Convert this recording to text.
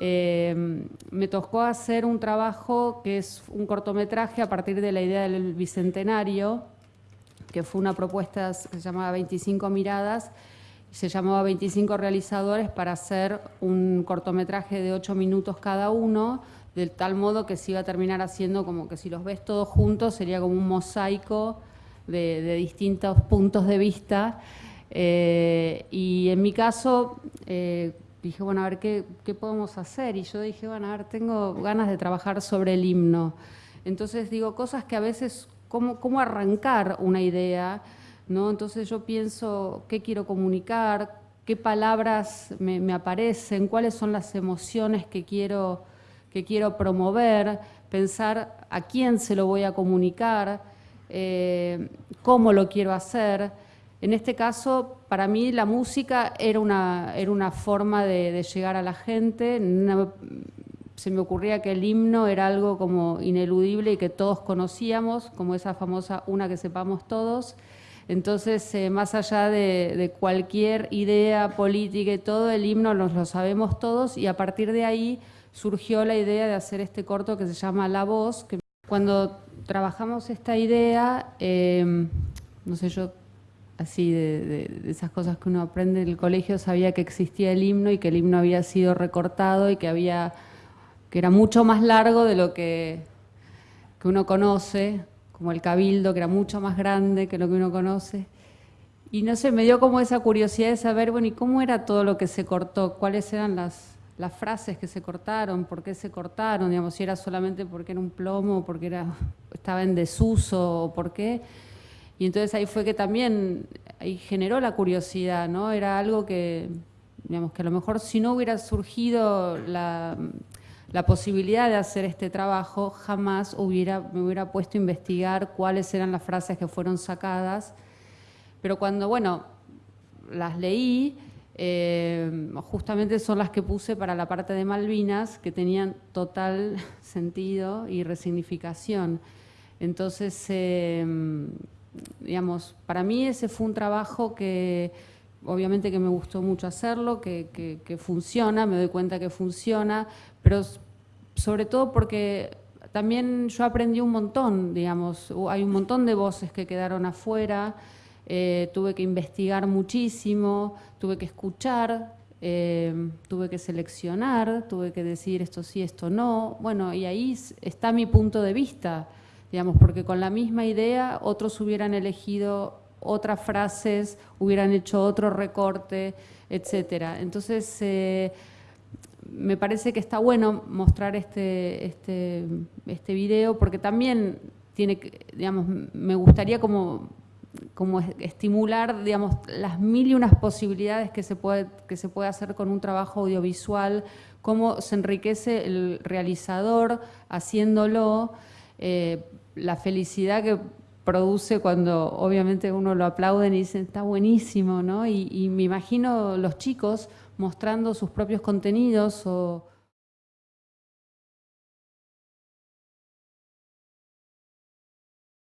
eh, me tocó hacer un trabajo que es un cortometraje a partir de la idea del Bicentenario, que fue una propuesta que se llamaba 25 miradas, se llamaba 25 realizadores para hacer un cortometraje de 8 minutos cada uno, de tal modo que se iba a terminar haciendo como que si los ves todos juntos sería como un mosaico de, distintos puntos de vista. Eh, y en mi caso eh, dije, bueno, a ver ¿qué, qué podemos hacer. Y yo dije, bueno, a ver, tengo ganas de trabajar sobre el himno. Entonces digo, cosas que a veces, cómo, cómo arrancar una idea, ¿no? Entonces yo pienso qué quiero comunicar, qué palabras me, aparecen, cuáles son las emociones que quiero, que quiero promover, pensar a quién se lo voy a comunicar, eh, cómo lo quiero hacer. En este caso, para mí la música era una, era una forma de, llegar a la gente. se me ocurría que el himno era algo como ineludible y que todos conocíamos, como esa famosa una que sepamos todos. Entonces, eh, más allá de, cualquier idea política y todo, el himno nos lo sabemos todos y a partir de ahí surgió la idea de hacer este corto que se llama La Voz. Cuando trabajamos esta idea, em, no sé, yo así de, esas cosas que uno aprende en el colegio, sabía que existía el himno y que el himno había sido recortado y que había que era mucho más largo de lo que, que uno conoce, como el cabildo, que era mucho más grande que lo que uno conoce. Y no sé, me dio como esa curiosidad de saber, bueno, ¿y cómo era todo lo que se cortó? ¿Cuáles eran las, las frases que se cortaron? ¿Por qué se cortaron? Digamos, si era solamente porque era un plomo, porque era, estaba en desuso, o por qué. Y entonces ahí fue que también ahí generó la curiosidad, ¿no? Era algo que, digamos, que a lo mejor si no hubiera surgido la, la posibilidad de hacer este trabajo, jamás hubiera, me hubiera puesto a investigar cuáles eran las frases que fueron sacadas. Pero cuando, bueno, las leí, eh, justamente son las que puse para la parte de Malvinas, que tenían total sentido y resignificación. Entonces, eh, digamos, para mí ese fue un trabajo que obviamente que me gustó mucho hacerlo, que, que, funciona, me doy cuenta que funciona, pero sobre todo porque también yo aprendí un montón, digamos, hay un montón de voces que quedaron afuera, eh, tuve que investigar muchísimo, tuve que escuchar, eh, tuve que seleccionar, tuve que decir esto sí, esto no, bueno, y ahí está mi punto de vista, digamos, porque con la misma idea otros hubieran elegido otras frases, hubieran hecho otro recorte, etcétera. Entonces, eh, me parece que está bueno mostrar este, este, este video porque también tiene, digamos, me gustaría como, como estimular, digamos, las mil y unas posibilidades que se, puede, que se puede hacer con un trabajo audiovisual, cómo se enriquece el realizador haciéndolo, eh, la felicidad que produce cuando obviamente uno lo aplauden y dicen está buenísimo, ¿no? Y, y me imagino los chicos mostrando sus propios contenidos o